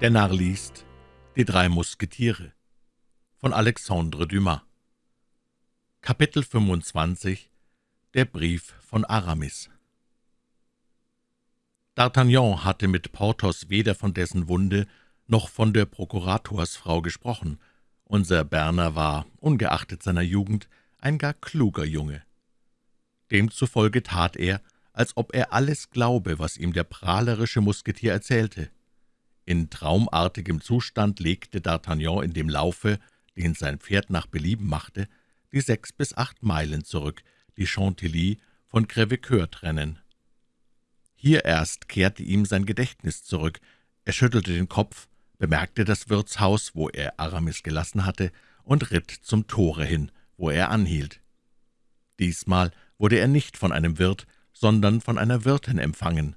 Der Narr liest Die drei Musketiere von Alexandre Dumas Kapitel 25 Der Brief von Aramis D'Artagnan hatte mit Porthos weder von dessen Wunde noch von der Prokuratorsfrau gesprochen. Unser Berner war, ungeachtet seiner Jugend, ein gar kluger Junge. Demzufolge tat er, als ob er alles glaube, was ihm der prahlerische Musketier erzählte. In traumartigem Zustand legte D'Artagnan in dem Laufe, den sein Pferd nach Belieben machte, die sechs bis acht Meilen zurück, die Chantilly von Crèvecoeur trennen. Hier erst kehrte ihm sein Gedächtnis zurück. Er schüttelte den Kopf, bemerkte das Wirtshaus, wo er Aramis gelassen hatte, und ritt zum Tore hin, wo er anhielt. Diesmal wurde er nicht von einem Wirt, sondern von einer Wirtin empfangen.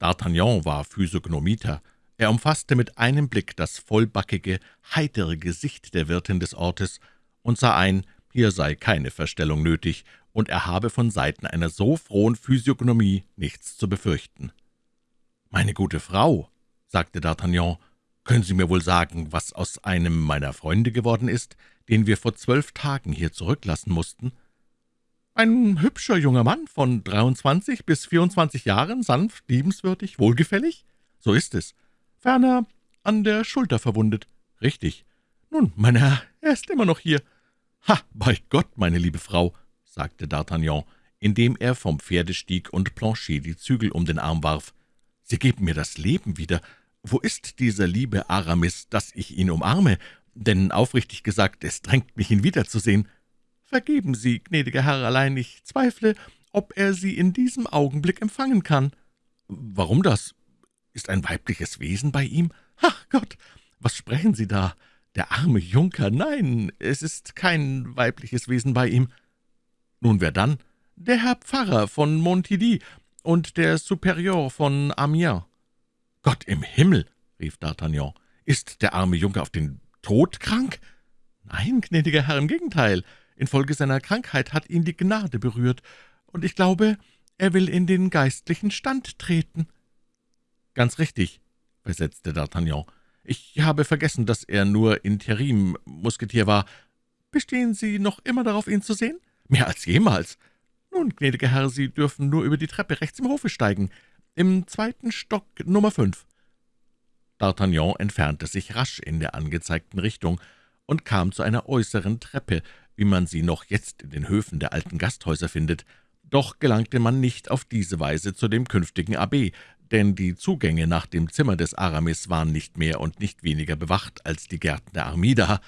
D'Artagnan war Physiognomiter, er umfasste mit einem Blick das vollbackige, heitere Gesicht der Wirtin des Ortes und sah ein, hier sei keine Verstellung nötig, und er habe von Seiten einer so frohen Physiognomie nichts zu befürchten. »Meine gute Frau«, sagte D'Artagnan, »können Sie mir wohl sagen, was aus einem meiner Freunde geworden ist, den wir vor zwölf Tagen hier zurücklassen mussten?« »Ein hübscher junger Mann von dreiundzwanzig bis vierundzwanzig Jahren, sanft, liebenswürdig, wohlgefällig?« »So ist es. Ferner an der Schulter verwundet.« »Richtig. Nun, mein Herr, er ist immer noch hier.« »Ha, bei Gott, meine liebe Frau«, sagte D'Artagnan, indem er vom Pferde stieg und Planchet die Zügel um den Arm warf. »Sie geben mir das Leben wieder. Wo ist dieser liebe Aramis, dass ich ihn umarme? Denn aufrichtig gesagt, es drängt mich, ihn wiederzusehen.« »Vergeben Sie, gnädiger Herr, allein ich zweifle, ob er Sie in diesem Augenblick empfangen kann.« »Warum das? Ist ein weibliches Wesen bei ihm? Ach Gott, was sprechen Sie da? Der arme Junker, nein, es ist kein weibliches Wesen bei ihm. Nun, wer dann? Der Herr Pfarrer von Montidi und der Superior von Amiens. Gott im Himmel, rief D'Artagnan, ist der arme Junker auf den Tod krank? Nein, gnädiger Herr, im Gegenteil. Infolge seiner Krankheit hat ihn die Gnade berührt, und ich glaube, er will in den geistlichen Stand treten. »Ganz richtig«, versetzte D'Artagnan. »Ich habe vergessen, dass er nur Interim-Musketier war. Bestehen Sie noch immer darauf, ihn zu sehen?« »Mehr als jemals.« »Nun, gnädiger Herr, Sie dürfen nur über die Treppe rechts im Hofe steigen. Im zweiten Stock Nummer fünf.« D'Artagnan entfernte sich rasch in der angezeigten Richtung und kam zu einer äußeren Treppe, wie man sie noch jetzt in den Höfen der alten Gasthäuser findet. Doch gelangte man nicht auf diese Weise zu dem künftigen Abb, denn die Zugänge nach dem Zimmer des Aramis waren nicht mehr und nicht weniger bewacht als die Gärten der Armida.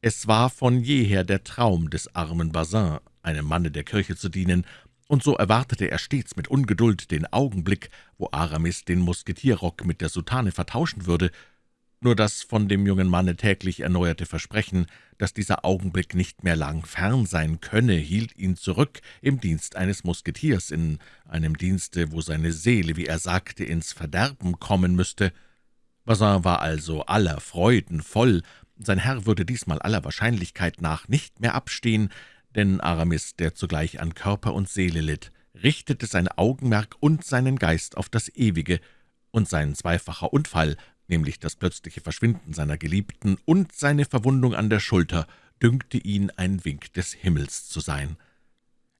Es war von jeher der Traum des armen Bazin, einem Manne der Kirche zu dienen, und so erwartete er stets mit Ungeduld den Augenblick, wo Aramis den Musketierrock mit der Soutane vertauschen würde, nur das von dem jungen Manne täglich erneuerte Versprechen, dass dieser Augenblick nicht mehr lang fern sein könne, hielt ihn zurück im Dienst eines Musketiers, in einem Dienste, wo seine Seele, wie er sagte, ins Verderben kommen müsste. Bazin war also aller Freuden voll, sein Herr würde diesmal aller Wahrscheinlichkeit nach nicht mehr abstehen, denn Aramis, der zugleich an Körper und Seele litt, richtete sein Augenmerk und seinen Geist auf das Ewige, und sein zweifacher Unfall nämlich das plötzliche Verschwinden seiner Geliebten und seine Verwundung an der Schulter, dünkte ihn ein Wink des Himmels zu sein.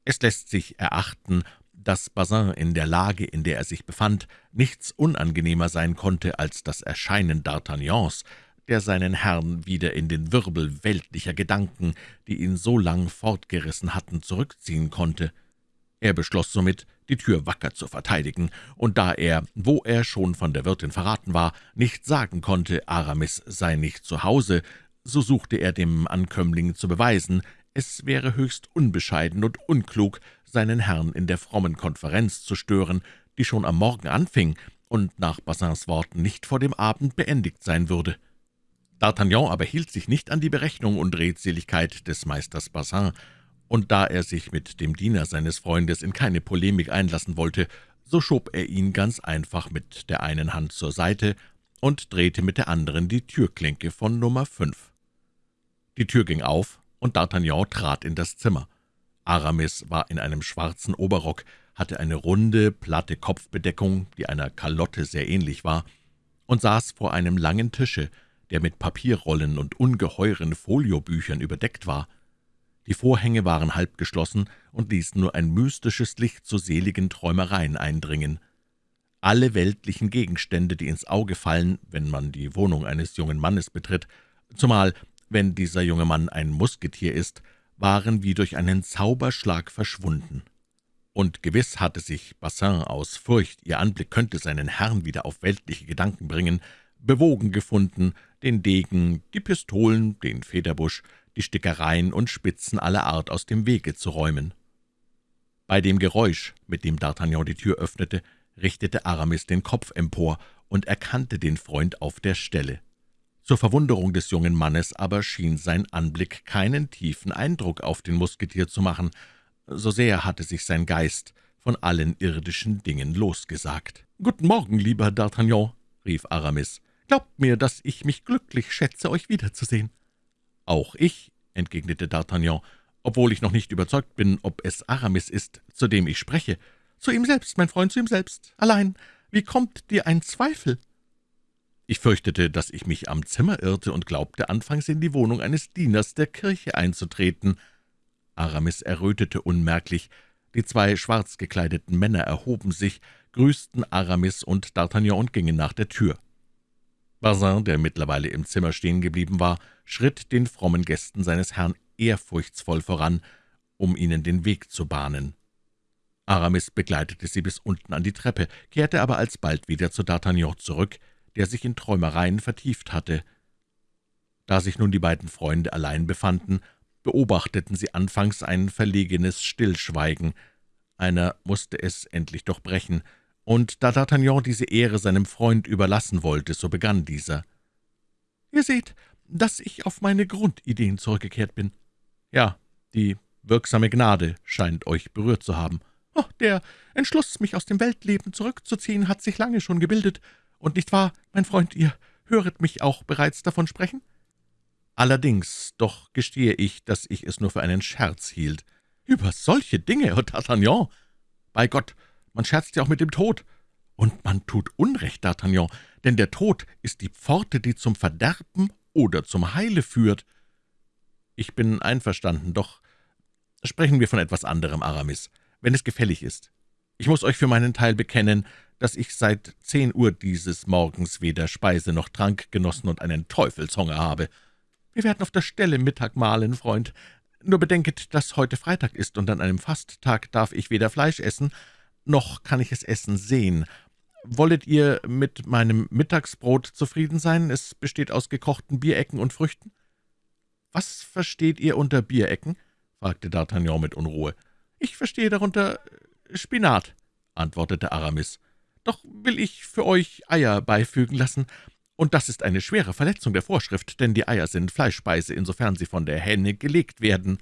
Es lässt sich erachten, dass Bazin in der Lage, in der er sich befand, nichts unangenehmer sein konnte als das Erscheinen D'Artagnans, der seinen Herrn wieder in den Wirbel weltlicher Gedanken, die ihn so lang fortgerissen hatten, zurückziehen konnte. Er beschloss somit, die Tür wacker zu verteidigen, und da er, wo er schon von der Wirtin verraten war, nicht sagen konnte, Aramis sei nicht zu Hause, so suchte er dem Ankömmling zu beweisen, es wäre höchst unbescheiden und unklug, seinen Herrn in der frommen Konferenz zu stören, die schon am Morgen anfing und nach Bassins Worten nicht vor dem Abend beendigt sein würde. D'Artagnan aber hielt sich nicht an die Berechnung und Redseligkeit des Meisters Bassin, und da er sich mit dem Diener seines Freundes in keine Polemik einlassen wollte, so schob er ihn ganz einfach mit der einen Hand zur Seite und drehte mit der anderen die Türklinke von Nummer fünf. Die Tür ging auf, und D'Artagnan trat in das Zimmer. Aramis war in einem schwarzen Oberrock, hatte eine runde, platte Kopfbedeckung, die einer Kalotte sehr ähnlich war. und saß vor einem langen Tische, der mit Papierrollen und ungeheuren Foliobüchern überdeckt war. Die Vorhänge waren halb geschlossen und ließen nur ein mystisches Licht zu seligen Träumereien eindringen. Alle weltlichen Gegenstände, die ins Auge fallen, wenn man die Wohnung eines jungen Mannes betritt, zumal wenn dieser junge Mann ein Musketier ist, waren wie durch einen Zauberschlag verschwunden. Und gewiss hatte sich Bassin aus Furcht, ihr Anblick könnte seinen Herrn wieder auf weltliche Gedanken bringen, bewogen gefunden, den Degen, die Pistolen, den Federbusch, die Stickereien und Spitzen aller Art aus dem Wege zu räumen. Bei dem Geräusch, mit dem D'Artagnan die Tür öffnete, richtete Aramis den Kopf empor und erkannte den Freund auf der Stelle. Zur Verwunderung des jungen Mannes aber schien sein Anblick keinen tiefen Eindruck auf den Musketier zu machen, so sehr hatte sich sein Geist von allen irdischen Dingen losgesagt. »Guten Morgen, lieber D'Artagnan«, rief Aramis. »Glaubt mir, dass ich mich glücklich schätze, euch wiederzusehen.« »Auch ich«, entgegnete D'Artagnan, »obwohl ich noch nicht überzeugt bin, ob es Aramis ist, zu dem ich spreche.« »Zu ihm selbst, mein Freund, zu ihm selbst. Allein, wie kommt dir ein Zweifel?« Ich fürchtete, dass ich mich am Zimmer irrte und glaubte, anfangs in die Wohnung eines Dieners der Kirche einzutreten. Aramis errötete unmerklich. Die zwei schwarz gekleideten Männer erhoben sich, grüßten Aramis und D'Artagnan und gingen nach der Tür. Bazin, der mittlerweile im Zimmer stehen geblieben war, schritt den frommen Gästen seines Herrn ehrfurchtsvoll voran, um ihnen den Weg zu bahnen. Aramis begleitete sie bis unten an die Treppe, kehrte aber alsbald wieder zu D'Artagnan zurück, der sich in Träumereien vertieft hatte. Da sich nun die beiden Freunde allein befanden, beobachteten sie anfangs ein verlegenes Stillschweigen. Einer musste es endlich doch brechen, und da D'Artagnan diese Ehre seinem Freund überlassen wollte, so begann dieser. »Ihr seht, dass ich auf meine Grundideen zurückgekehrt bin. Ja, die wirksame Gnade scheint euch berührt zu haben. Oh, der Entschluss, mich aus dem Weltleben zurückzuziehen, hat sich lange schon gebildet. Und nicht wahr, mein Freund, ihr höret mich auch bereits davon sprechen?« »Allerdings, doch gestehe ich, dass ich es nur für einen Scherz hielt.« »Über solche Dinge, oh D'Artagnan! Bei Gott, man scherzt ja auch mit dem Tod. Und man tut Unrecht, D'Artagnan, denn der Tod ist die Pforte, die zum Verderben oder zum Heile führt. Ich bin einverstanden, doch sprechen wir von etwas anderem, Aramis, wenn es gefällig ist. Ich muss euch für meinen Teil bekennen, dass ich seit zehn Uhr dieses Morgens weder Speise noch Trank genossen und einen Teufelshunger habe. Wir werden auf der Stelle Mittag mahlen, Freund. Nur bedenket, dass heute Freitag ist, und an einem Fasttag darf ich weder Fleisch essen, noch kann ich es essen sehen. Wollet ihr mit meinem Mittagsbrot zufrieden sein? Es besteht aus gekochten Bierecken und Früchten.« »Was versteht ihr unter Bierecken?« fragte D'Artagnan mit Unruhe. »Ich verstehe darunter äh, Spinat«, antwortete Aramis. »Doch will ich für euch Eier beifügen lassen, und das ist eine schwere Verletzung der Vorschrift, denn die Eier sind Fleischspeise, insofern sie von der Henne gelegt werden.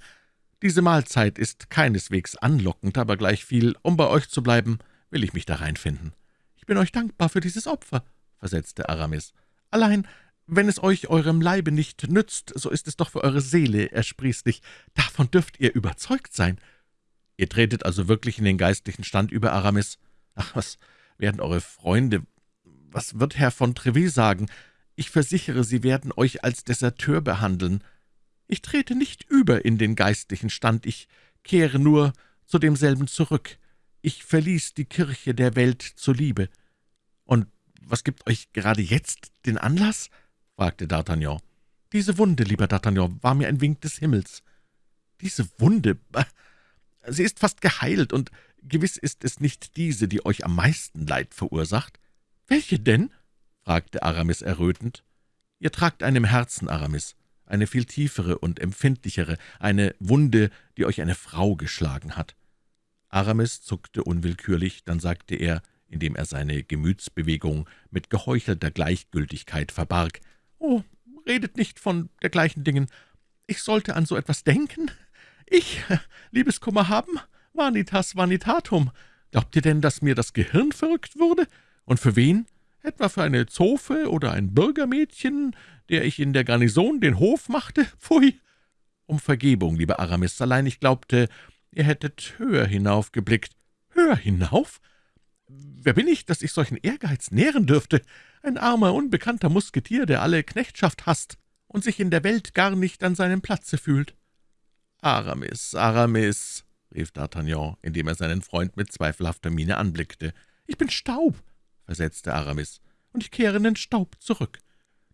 Diese Mahlzeit ist keineswegs anlockend, aber gleichviel, um bei euch zu bleiben, will ich mich da reinfinden.« »Ich bin euch dankbar für dieses Opfer«, versetzte Aramis. »Allein, wenn es euch eurem Leibe nicht nützt, so ist es doch für eure Seele ersprießlich. Davon dürft ihr überzeugt sein.« »Ihr tretet also wirklich in den geistlichen Stand über, Aramis? Ach, was werden eure Freunde, was wird Herr von Treville sagen? Ich versichere, sie werden euch als Deserteur behandeln. Ich trete nicht über in den geistlichen Stand, ich kehre nur zu demselben zurück. Ich verließ die Kirche der Welt zuliebe. »Und was gibt euch gerade jetzt den Anlass?« fragte D'Artagnan. »Diese Wunde, lieber D'Artagnan, war mir ein Wink des Himmels.« »Diese Wunde? Sie ist fast geheilt, und gewiss ist es nicht diese, die euch am meisten Leid verursacht.« »Welche denn?« fragte Aramis errötend. »Ihr tragt einem Herzen, Aramis eine viel tiefere und empfindlichere, eine Wunde, die euch eine Frau geschlagen hat.« Aramis zuckte unwillkürlich, dann sagte er, indem er seine Gemütsbewegung mit geheuchelter Gleichgültigkeit verbarg, »Oh, redet nicht von dergleichen Dingen. Ich sollte an so etwas denken? Ich, Liebeskummer haben? Vanitas vanitatum. Glaubt ihr denn, dass mir das Gehirn verrückt wurde? Und für wen? Etwa für eine Zofe oder ein Bürgermädchen, der ich in der Garnison den Hof machte? Pfui! Um Vergebung, lieber Aramis, allein ich glaubte, ihr hättet höher hinaufgeblickt. Höher hinauf? »Wer bin ich, dass ich solchen Ehrgeiz nähren dürfte? Ein armer, unbekannter Musketier, der alle Knechtschaft hasst und sich in der Welt gar nicht an seinem Platze fühlt.« »Aramis, Aramis«, rief D'Artagnan, indem er seinen Freund mit zweifelhafter Miene anblickte. »Ich bin Staub«, versetzte Aramis, »und ich kehre in den Staub zurück.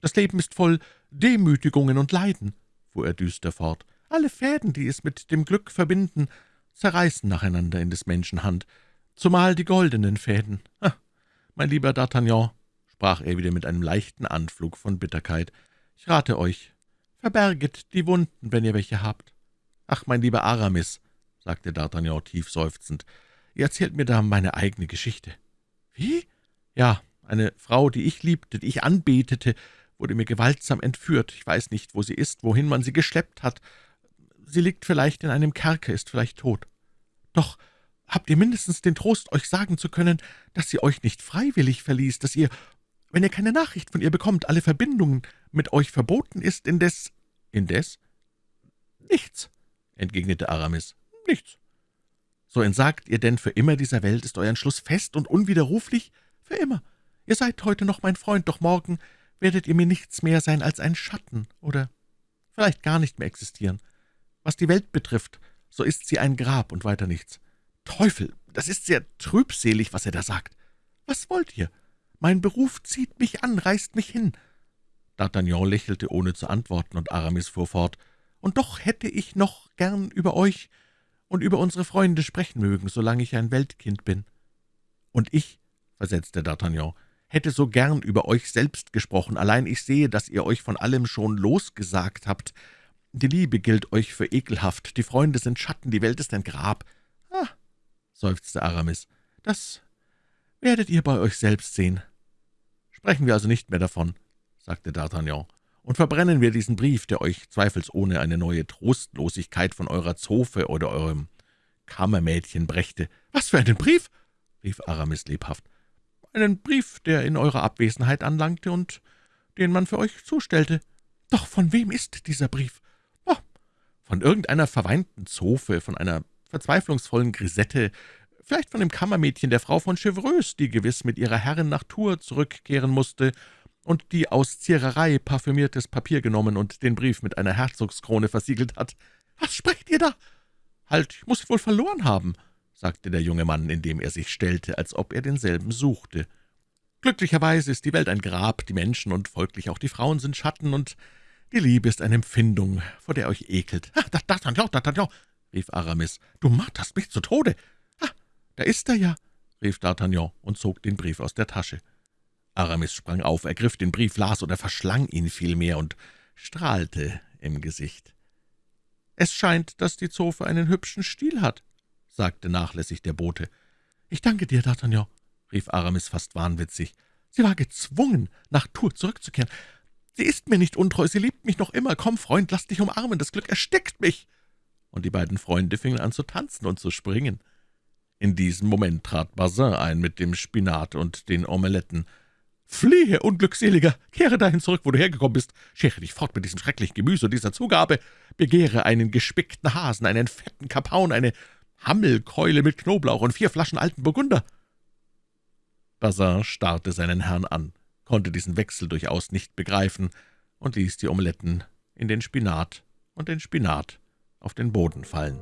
Das Leben ist voll Demütigungen und Leiden«, fuhr er düster fort. »Alle Fäden, die es mit dem Glück verbinden, zerreißen nacheinander in des Menschen Hand, zumal die goldenen Fäden. Ah, mein lieber D'Artagnan«, sprach er wieder mit einem leichten Anflug von Bitterkeit, »ich rate euch, verberget die Wunden, wenn ihr welche habt. Ach, mein lieber Aramis«, sagte D'Artagnan tief seufzend, »ihr erzählt mir da meine eigene Geschichte.« »Wie?« »Ja, eine Frau, die ich liebte, die ich anbetete, wurde mir gewaltsam entführt. Ich weiß nicht, wo sie ist, wohin man sie geschleppt hat. Sie liegt vielleicht in einem Kerker, ist vielleicht tot. Doch habt ihr mindestens den Trost, euch sagen zu können, dass sie euch nicht freiwillig verließ, dass ihr, wenn ihr keine Nachricht von ihr bekommt, alle Verbindung mit euch verboten ist, indes...« »Indes?« »Nichts«, entgegnete Aramis, »nichts.« »So entsagt ihr denn für immer dieser Welt, ist euer Entschluss fest und unwiderruflich?« »Für immer. Ihr seid heute noch mein Freund, doch morgen werdet ihr mir nichts mehr sein als ein Schatten oder vielleicht gar nicht mehr existieren. Was die Welt betrifft, so ist sie ein Grab und weiter nichts. Teufel, das ist sehr trübselig, was er da sagt. Was wollt ihr? Mein Beruf zieht mich an, reißt mich hin.« D'Artagnan lächelte, ohne zu antworten, und Aramis fuhr fort. »Und doch hätte ich noch gern über euch und über unsere Freunde sprechen mögen, solange ich ein Weltkind bin.« »Und ich«, versetzte D'Artagnan, hätte so gern über euch selbst gesprochen, allein ich sehe, dass ihr euch von allem schon losgesagt habt. Die Liebe gilt euch für ekelhaft, die Freunde sind Schatten, die Welt ist ein Grab. »Ah«, seufzte Aramis, »das werdet ihr bei euch selbst sehen.« »Sprechen wir also nicht mehr davon«, sagte D'Artagnan, »und verbrennen wir diesen Brief, der euch zweifelsohne eine neue Trostlosigkeit von eurer Zofe oder eurem Kammermädchen brächte.« »Was für einen Brief?« rief Aramis lebhaft einen Brief, der in eurer Abwesenheit anlangte und den man für euch zustellte. Doch von wem ist dieser Brief? Oh, von irgendeiner verweinten Zofe, von einer verzweiflungsvollen Grisette, vielleicht von dem Kammermädchen der Frau von Chevreuse, die gewiss mit ihrer Herrin nach Tours zurückkehren musste und die aus Ziererei parfümiertes Papier genommen und den Brief mit einer Herzogskrone versiegelt hat. Was sprecht ihr da? Halt, ich muss ihn wohl verloren haben sagte der junge Mann, indem er sich stellte, als ob er denselben suchte. »Glücklicherweise ist die Welt ein Grab, die Menschen und folglich auch die Frauen sind Schatten, und die Liebe ist eine Empfindung, vor der euch ekelt.« »Ah, D'Artagnan, D'Artagnan«, rief Aramis, »du marterst mich zu Tode!« »Ah, da ist er ja«, rief D'Artagnan und zog den Brief aus der Tasche. Aramis sprang auf, ergriff den Brief, las oder verschlang ihn vielmehr und strahlte im Gesicht. »Es scheint, dass die Zofe einen hübschen Stil hat«, sagte nachlässig der Bote. »Ich danke dir, D'Artagnan«, rief Aramis fast wahnwitzig. »Sie war gezwungen, nach Tours zurückzukehren. Sie ist mir nicht untreu, sie liebt mich noch immer. Komm, Freund, lass dich umarmen, das Glück erstickt mich!« Und die beiden Freunde fingen an zu tanzen und zu springen. In diesem Moment trat Bazin ein mit dem Spinat und den Omeletten. »Fliehe, Unglückseliger! Kehre dahin zurück, wo du hergekommen bist! Schere dich fort mit diesem schrecklichen Gemüse und dieser Zugabe! Begehre einen gespickten Hasen, einen fetten Kapaun, eine Hammelkeule mit Knoblauch und vier Flaschen alten Burgunder.« Bazin starrte seinen Herrn an, konnte diesen Wechsel durchaus nicht begreifen und ließ die Omeletten in den Spinat und den Spinat auf den Boden fallen.